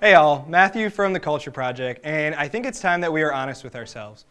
Hey all, Matthew from The Culture Project, and I think it's time that we are honest with ourselves.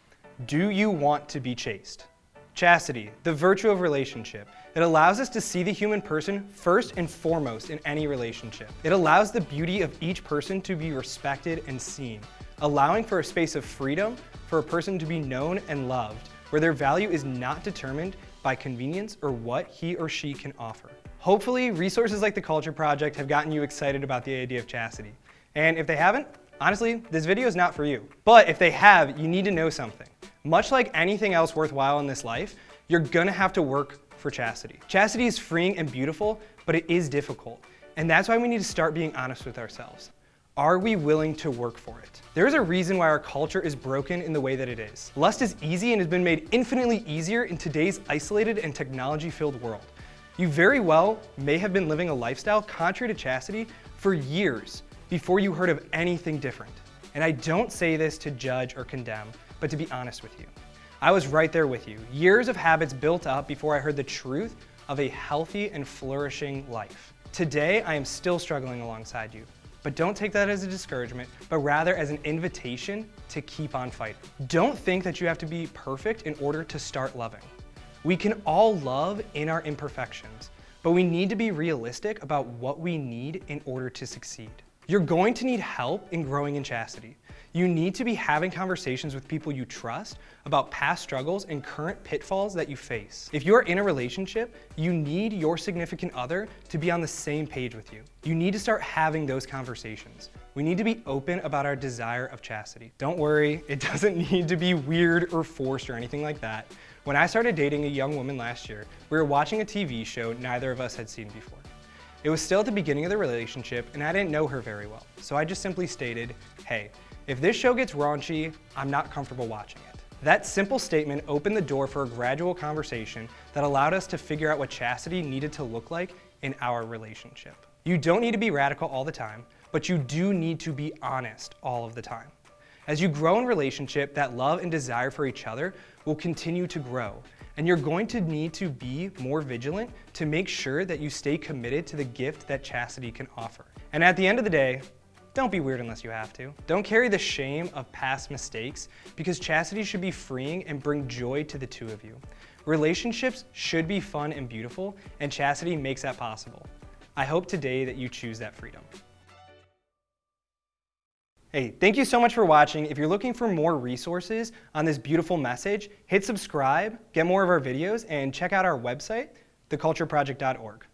Do you want to be chaste? Chastity, the virtue of relationship. It allows us to see the human person first and foremost in any relationship. It allows the beauty of each person to be respected and seen, allowing for a space of freedom for a person to be known and loved, where their value is not determined by convenience or what he or she can offer. Hopefully, resources like the Culture Project have gotten you excited about the idea of chastity. And if they haven't, honestly, this video is not for you. But if they have, you need to know something. Much like anything else worthwhile in this life, you're gonna have to work for chastity. Chastity is freeing and beautiful, but it is difficult. And that's why we need to start being honest with ourselves. Are we willing to work for it? There is a reason why our culture is broken in the way that it is. Lust is easy and has been made infinitely easier in today's isolated and technology-filled world. You very well may have been living a lifestyle contrary to chastity for years before you heard of anything different. And I don't say this to judge or condemn, but to be honest with you. I was right there with you. Years of habits built up before I heard the truth of a healthy and flourishing life. Today, I am still struggling alongside you. But don't take that as a discouragement, but rather as an invitation to keep on fighting. Don't think that you have to be perfect in order to start loving. We can all love in our imperfections, but we need to be realistic about what we need in order to succeed. You're going to need help in growing in chastity. You need to be having conversations with people you trust about past struggles and current pitfalls that you face. If you're in a relationship, you need your significant other to be on the same page with you. You need to start having those conversations. We need to be open about our desire of chastity. Don't worry, it doesn't need to be weird or forced or anything like that. When I started dating a young woman last year, we were watching a TV show neither of us had seen before. It was still at the beginning of the relationship and I didn't know her very well, so I just simply stated, hey, if this show gets raunchy, I'm not comfortable watching it. That simple statement opened the door for a gradual conversation that allowed us to figure out what chastity needed to look like in our relationship. You don't need to be radical all the time, but you do need to be honest all of the time. As you grow in relationship, that love and desire for each other will continue to grow, and you're going to need to be more vigilant to make sure that you stay committed to the gift that chastity can offer. And at the end of the day, don't be weird unless you have to. Don't carry the shame of past mistakes because chastity should be freeing and bring joy to the two of you. Relationships should be fun and beautiful, and chastity makes that possible. I hope today that you choose that freedom. Hey, thank you so much for watching. If you're looking for more resources on this beautiful message, hit subscribe, get more of our videos, and check out our website, thecultureproject.org.